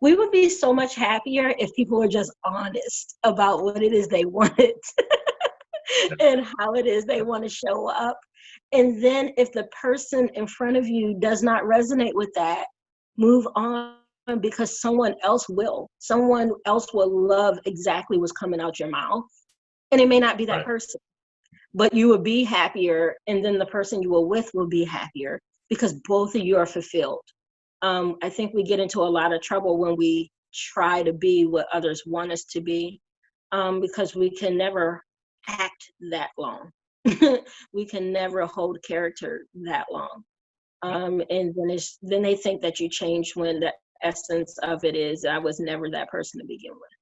we would be so much happier if people were just honest about what it is they wanted and how it is they want to show up. And then if the person in front of you does not resonate with that, move on because someone else will. Someone else will love exactly what's coming out your mouth. And it may not be that right. person, but you will be happier. And then the person you were with will be happier because both of you are fulfilled. Um, I think we get into a lot of trouble when we try to be what others want us to be um, because we can never act that long. we can never hold character that long. Um, and then it's, then they think that you change when the essence of it is I was never that person to begin with.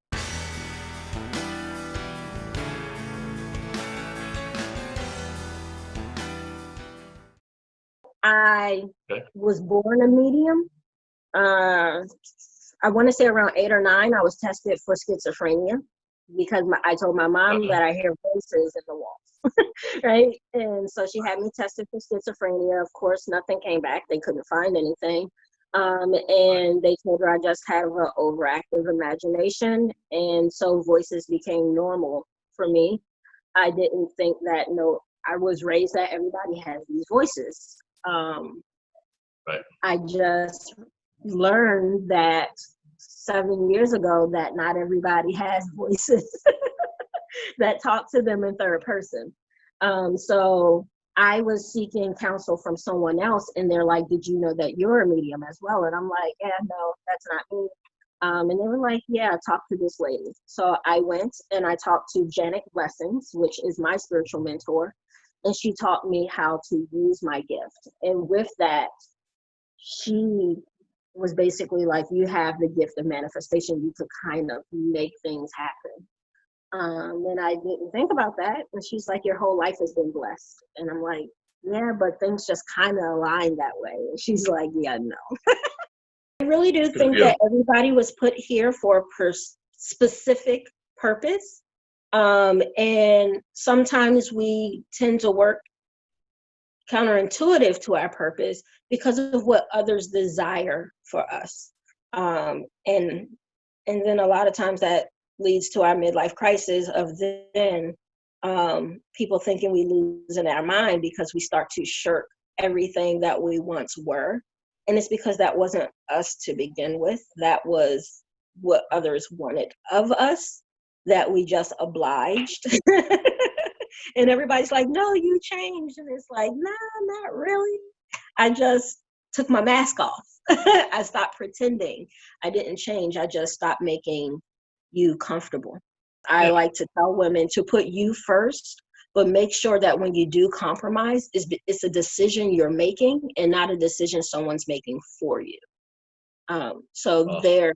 I okay. was born a medium. Uh, I want to say around eight or nine, I was tested for schizophrenia because my, I told my mom uh-huh. that I hear voices in the walls, right? And so she had me tested for schizophrenia. Of course, nothing came back. They couldn't find anything. Um, and they told her I just had an overactive imagination. And so voices became normal for me. I didn't think that, no, I was raised that everybody has these voices. Um, right. I just learned that seven years ago that not everybody has voices that talk to them in third person. Um, so I was seeking counsel from someone else, and they're like, Did you know that you're a medium as well? And I'm like, Yeah, no, that's not me. Um, and they were like, Yeah, talk to this lady. So I went and I talked to Janet Blessings, which is my spiritual mentor and she taught me how to use my gift. And with that, she was basically like, you have the gift of manifestation. You could kind of make things happen. Um, and I didn't think about that. And she's like, your whole life has been blessed. And I'm like, yeah, but things just kind of align that way. And she's like, yeah, no. I really do think yeah. that everybody was put here for a per- specific purpose um, and sometimes we tend to work counterintuitive to our purpose because of what others desire for us. Um, and and then a lot of times that leads to our midlife crisis of then um, people thinking we lose in our mind because we start to shirk everything that we once were. And it's because that wasn't us to begin with. That was what others wanted of us that we just obliged. and everybody's like, no, you changed. And it's like, no, not really. I just took my mask off. I stopped pretending. I didn't change. I just stopped making you comfortable. I like to tell women to put you first, but make sure that when you do compromise, it's, it's a decision you're making and not a decision someone's making for you. Um, so oh. there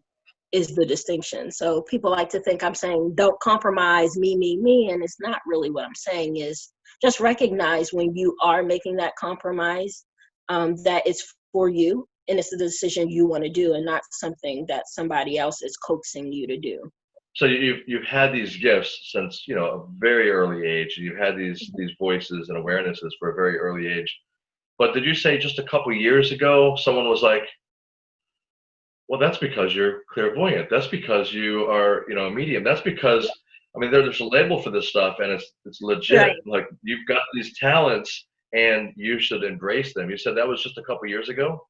is the distinction. So people like to think I'm saying don't compromise me, me, me, and it's not really what I'm saying is just recognize when you are making that compromise um, that it's for you and it's the decision you want to do and not something that somebody else is coaxing you to do. So you've you've had these gifts since you know a very early age. You've had these mm-hmm. these voices and awarenesses for a very early age. But did you say just a couple years ago someone was like, well, that's because you're clairvoyant. That's because you are, you know, a medium. That's because, I mean, there's a label for this stuff, and it's it's legit. Right. Like you've got these talents, and you should embrace them. You said that was just a couple years ago.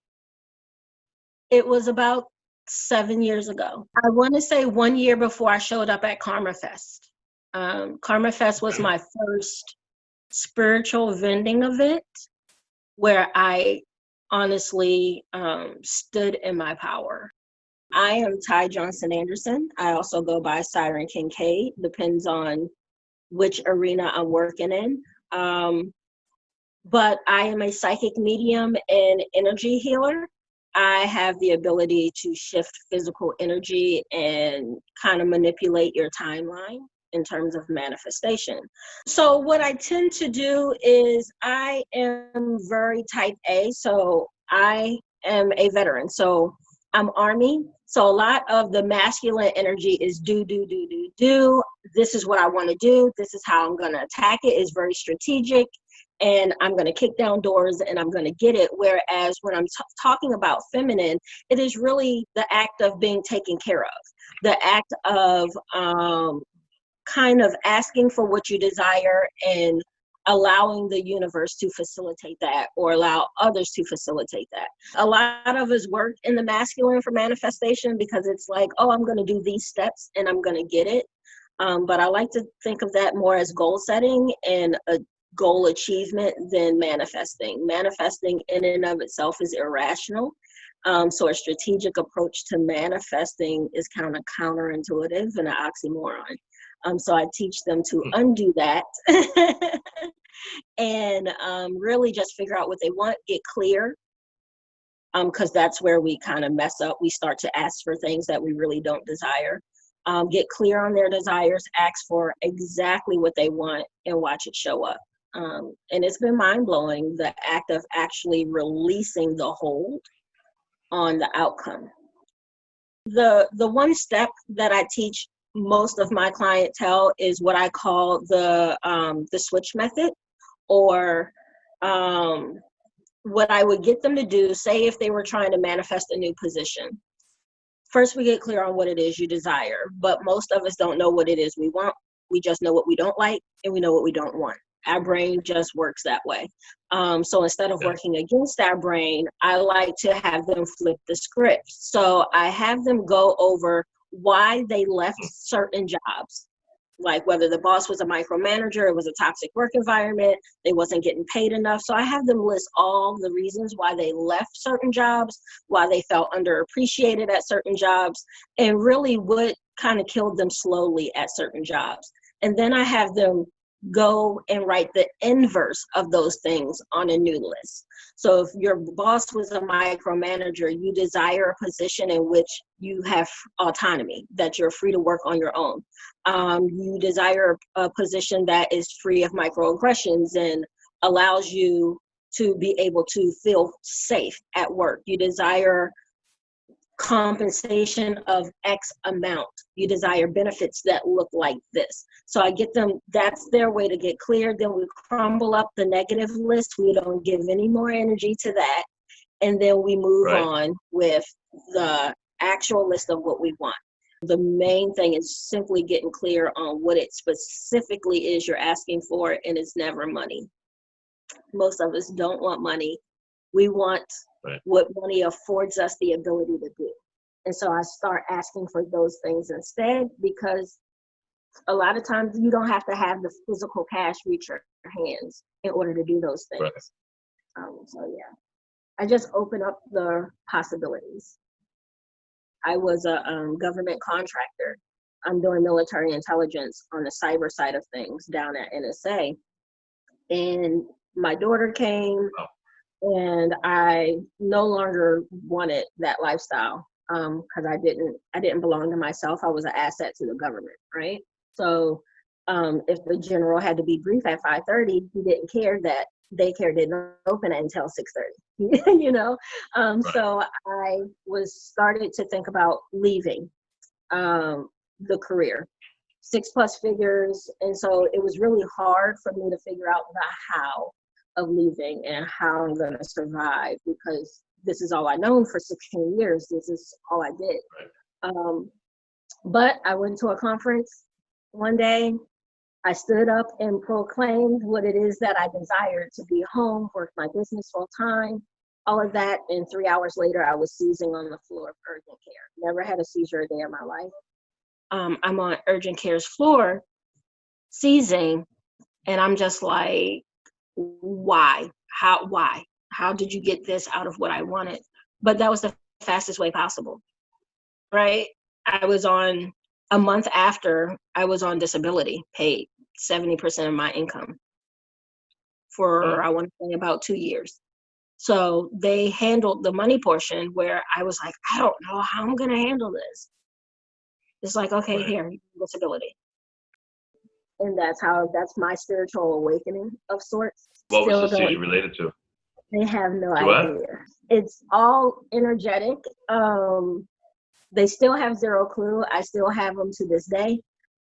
It was about seven years ago. I want to say one year before I showed up at Karma Fest. Um, Karma Fest was my first spiritual vending event where I honestly um, stood in my power. I am Ty Johnson Anderson. I also go by Siren Kincaid, depends on which arena I'm working in. Um, but I am a psychic medium and energy healer. I have the ability to shift physical energy and kind of manipulate your timeline in terms of manifestation. So, what I tend to do is I am very type A. So, I am a veteran. So, I'm Army. So, a lot of the masculine energy is do, do, do, do, do. This is what I want to do. This is how I'm going to attack it. It's very strategic. and I'm going to kick down doors and I'm going to get it. Whereas when I'm talking about feminine, it is really the act of being taken care of, the act of um, kind of asking for what you desire and allowing the universe to facilitate that or allow others to facilitate that. A lot of us work in the masculine for manifestation because it's like, oh, I'm going to do these steps and I'm going to get it. Um, but I like to think of that more as goal setting and a goal achievement than manifesting. Manifesting in and of itself is irrational. Um, so a strategic approach to manifesting is kind of counterintuitive and an oxymoron. Um, so I teach them to hmm. undo that and um, really just figure out what they want, get clear, because um, that's where we kind of mess up. We start to ask for things that we really don't desire. Um, get clear on their desires, ask for exactly what they want, and watch it show up. Um, and it's been mind blowing the act of actually releasing the hold on the outcome. The the one step that I teach most of my clientele is what I call the um, the switch method, or um, what I would get them to do. Say if they were trying to manifest a new position, first we get clear on what it is you desire. But most of us don't know what it is we want. We just know what we don't like, and we know what we don't want. Our brain just works that way. Um, so instead of working against our brain, I like to have them flip the script. So I have them go over why they left certain jobs. Like whether the boss was a micromanager it was a toxic work environment they wasn't getting paid enough. So i have them list all the reasons why they left certain jobs why they felt underappreciated at certain jobs and really what kind of killed them slowly at certain jobs. And then i have them go and write the inverse of those things on a new list. So if your boss was a micromanager, you desire a position in which you have autonomy, that you're free to work on your own. Um, you desire a position that is free of microaggressions and allows you to be able to feel safe at work. You desire compensation of X amount. You desire benefits that look like this. So I get them, that's their way to get clear. Then we crumble up the negative list. We don't give any more energy to that. And then we move right. on with the actual list of what we want. The main thing is simply getting clear on what it specifically is you're asking for, and it's never money. Most of us don't want money. We want right. what money affords us the ability to do. And so I start asking for those things instead because a lot of times you don't have to have the physical cash reach your hands in order to do those things. Right. Um, so yeah, I just open up the possibilities. I was a um, government contractor. I'm doing military intelligence on the cyber side of things down at NSA. And my daughter came, oh and I no longer wanted that lifestyle because um, I didn't I didn't belong to myself. I was an asset to the government, right? So um, if the general had to be brief at 5:30, he didn't care that daycare didn't open until 6:30. you know, um, so I was started to think about leaving um, the career, six plus figures, and so it was really hard for me to figure out the how of leaving and how I'm going to survive because this is all I known for 16 years. This is all I did. Um, but I went to a conference one day. I stood up and proclaimed what it is that I desired to be home, work my business full time, all of that. And three hours later, I was seizing on the floor of urgent care. Never had a seizure a day in my life. Um, I'm on urgent care's floor, seizing, and I'm just like, why? How? Why? How did you get this out of what I wanted? But that was the fastest way possible, right? I was on a month after I was on disability, paid 70% of my income mm. for, I want to say, about two years. So they handled the money portion where I was like, I don't know how I'm going to handle this. It's like, okay, right. here, disability and that's how that's my spiritual awakening of sorts. What Still was the seizure related to? They have no to idea. What? It's all energetic. Um, they still have zero clue. I still have them to this day.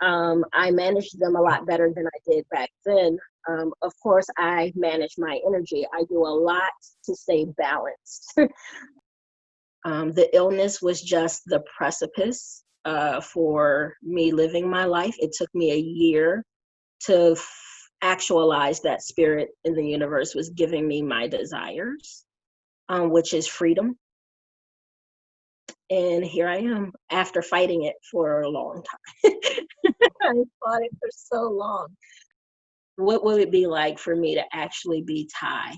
Um, I manage them a lot better than I did back then Um, of course, I manage my energy. I do a lot to stay balanced. um, the illness was just the precipice uh, for me living my life. It took me a year to actualize that spirit in the universe was giving me my desires, um, which is freedom. And here I am after fighting it for a long time. I fought it for so long. What would it be like for me to actually be Ty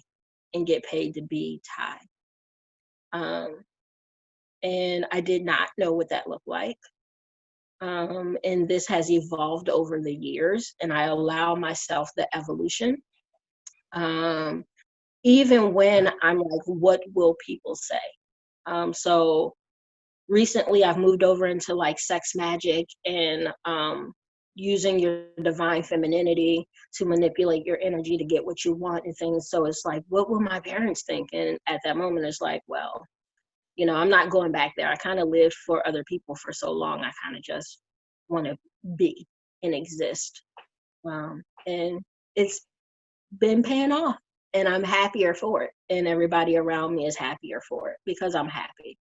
and get paid to be Ty? Um, and I did not know what that looked like. Um, and this has evolved over the years, and I allow myself the evolution. Um, even when I'm like, what will people say? Um, so recently I've moved over into like sex magic and um, using your divine femininity to manipulate your energy to get what you want and things. So it's like, what will my parents think? And at that moment, it's like, well, you know, I'm not going back there. I kind of lived for other people for so long. I kind of just want to be and exist. Um, and it's been paying off and I'm happier for it. And everybody around me is happier for it because I'm happy.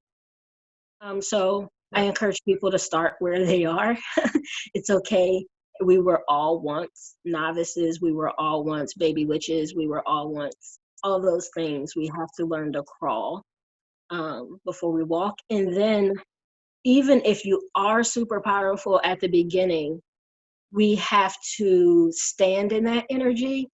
Um, so I encourage people to start where they are. it's okay. We were all once novices. We were all once baby witches. We were all once all those things. We have to learn to crawl um, before we walk. And then, even if you are super powerful at the beginning, we have to stand in that energy.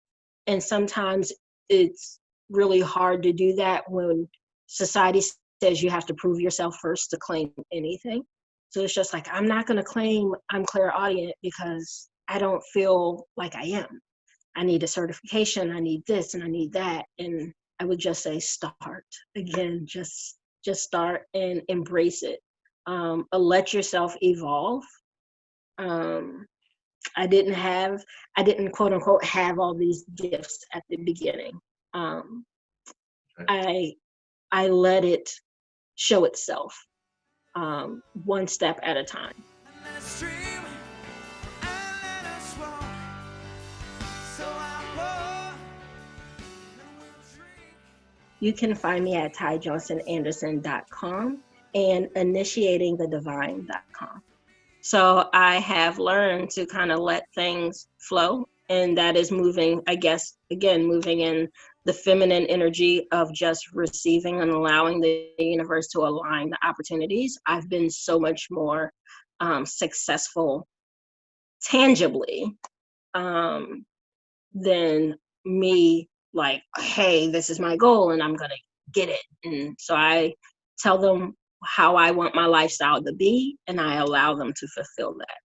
And sometimes it's really hard to do that when society says you have to prove yourself first to claim anything. So it's just like, I'm not going to claim I'm clairaudient because I don't feel like I am. I need a certification, I need this, and I need that. And I would just say, start again, just just start and embrace it. Um, uh, let yourself evolve. Um, I didn't have, I didn't quote unquote have all these gifts at the beginning. Um, I I let it show itself um, one step at a time. You can find me at tyjohnsonanderson.com and initiatingthedivine.com. So I have learned to kind of let things flow, and that is moving, I guess, again, moving in the feminine energy of just receiving and allowing the universe to align the opportunities, I've been so much more um, successful tangibly um, than me like, hey, this is my goal and I'm gonna get it. And so I tell them how I want my lifestyle to be and I allow them to fulfill that.